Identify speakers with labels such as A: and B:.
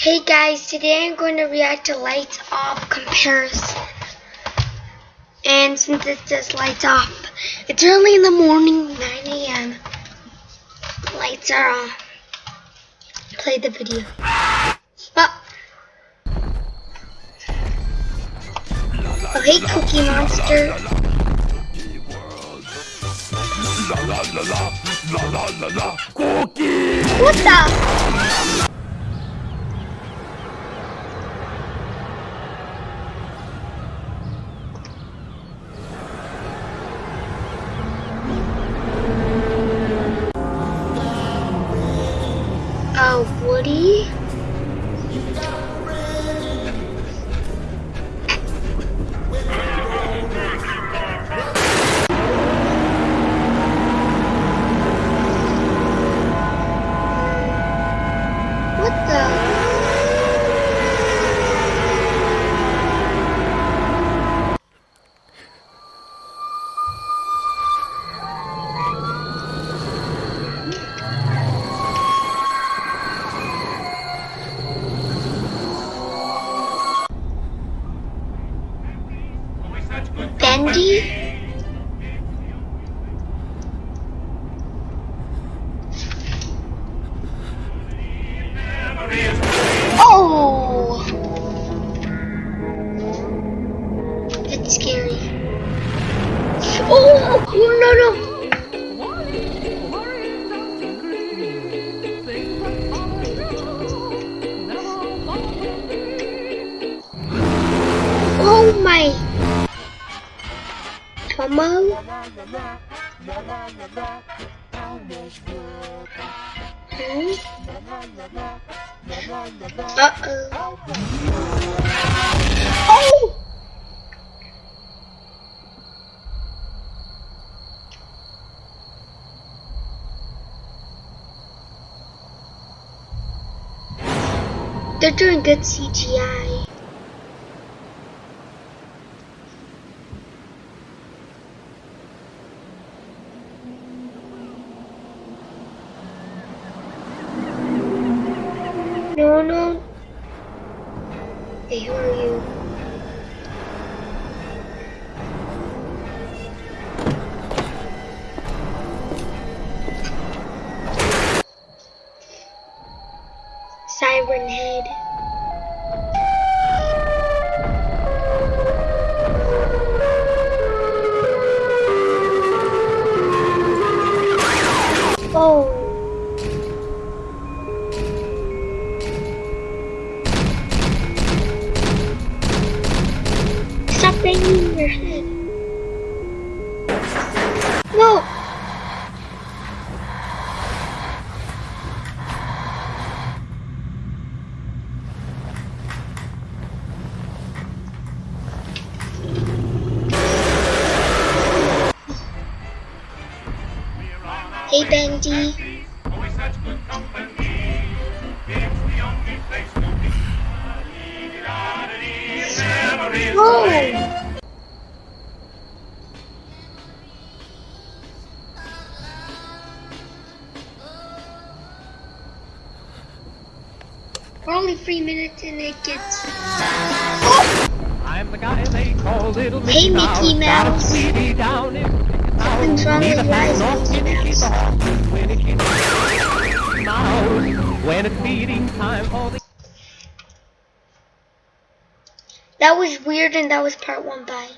A: Hey guys, today I'm going to react to Lights Off comparison. And since it says Lights Off, it's early in the morning, 9 a.m. Lights are off. Play the video. Oh. Oh, hey Cookie Monster. What the? Woody? Oh! Scary. Oh, oh no no! Oh my! Tomo? Hmm? Uh-oh. Oh! They're doing good CGI. Hey, who are you? Siren Head. Stop banging your head. No. Hey Bendy. Whoa. We're only three minutes and it gets.
B: I'm the guy they call Little
A: Hey, Mickey
B: Mouse. Got a
A: Mouse.
B: sweetie down in
A: Something's wrong with your
B: fast
A: eyes,
B: nor
A: Mickey
B: skinny, she's a
A: Mouse.
B: horse when it's Mouse. When it's feeding time for the
A: That was weird and that was part one. Bye.